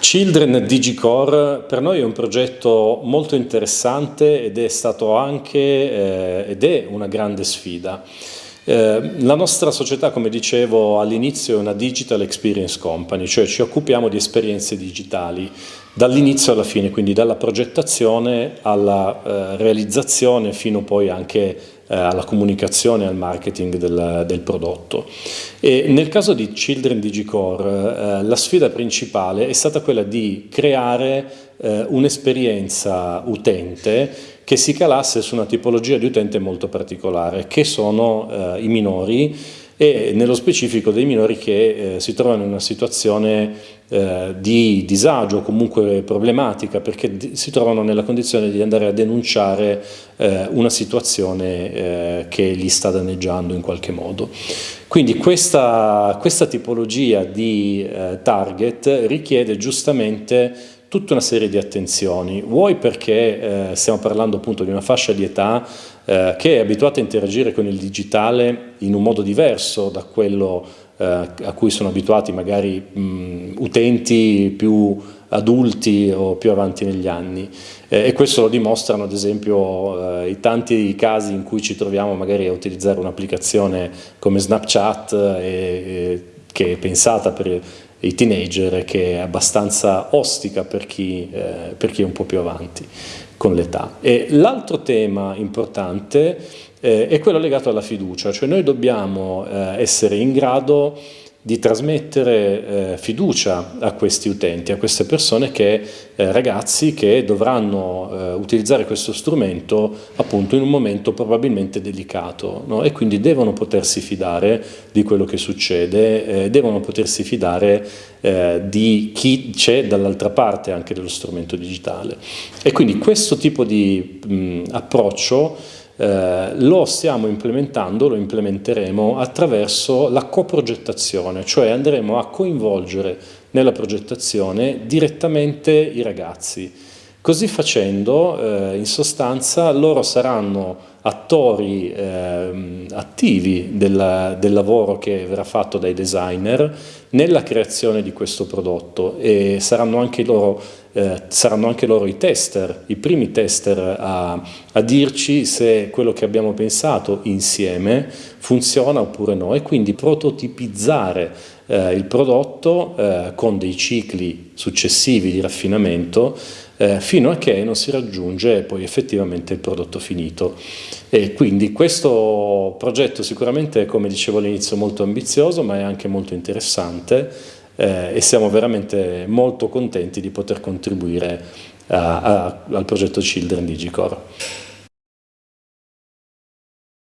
Children Digicore per noi è un progetto molto interessante ed è stato anche eh, ed è una grande sfida. Eh, la nostra società, come dicevo all'inizio, è una Digital Experience Company, cioè ci occupiamo di esperienze digitali dall'inizio alla fine, quindi dalla progettazione alla eh, realizzazione fino poi anche eh, alla comunicazione al marketing del, del, prodotto. E nel caso di Children Digicore eh, la sfida principale è stata quella di creare eh, un'esperienza utente che si calasse su una tipologia di utente molto particolare, che sono eh, i minori e nello specifico dei minori che eh, si trovano in una situazione eh, di disagio comunque problematica perché si trovano nella condizione di andare a denunciare eh, una situazione eh, che li sta danneggiando in qualche modo. Quindi questa, questa tipologia di target richiede giustamente tutta una serie di attenzioni, vuoi perché eh, stiamo parlando appunto di una fascia di età eh, che è abituata a interagire con il digitale in un modo diverso da quello eh, a cui sono abituati magari mh, utenti più adulti o più avanti negli anni. Eh, e questo lo dimostrano ad esempio eh, i tanti casi in cui ci troviamo magari a utilizzare un'applicazione come Snapchat e, e, che è pensata per i teenager che è abbastanza ostica per chi, eh, per chi è un po' più avanti con l'età. L'altro tema importante eh, è quello legato alla fiducia, cioè noi dobbiamo eh, essere in grado di trasmettere eh, fiducia a questi utenti, a queste persone che, eh, ragazzi che dovranno eh, utilizzare questo strumento appunto in un momento probabilmente delicato no? e quindi devono potersi fidare di quello che succede, eh, devono potersi fidare eh, di chi c'è dall'altra parte anche dello strumento digitale e quindi questo tipo di mh, approccio eh, lo stiamo implementando, lo implementeremo attraverso la coprogettazione, cioè andremo a coinvolgere nella progettazione direttamente i ragazzi. Così facendo, eh, in sostanza, loro saranno attori eh, attivi del, del, lavoro che verrà fatto dai designer nella creazione di questo prodotto. E saranno anche loro, eh, saranno anche loro i tester, i primi tester a, a, dirci se quello che abbiamo pensato insieme funziona oppure no. E quindi prototipizzare eh, il prodotto eh, con dei cicli successivi di raffinamento eh, fino a che non si raggiunge poi effettivamente il prodotto finito. E quindi questo progetto sicuramente, come dicevo all'inizio, molto ambizioso, ma è anche molto interessante eh, e siamo veramente molto contenti di poter contribuire a, a, al progetto Children Digicore.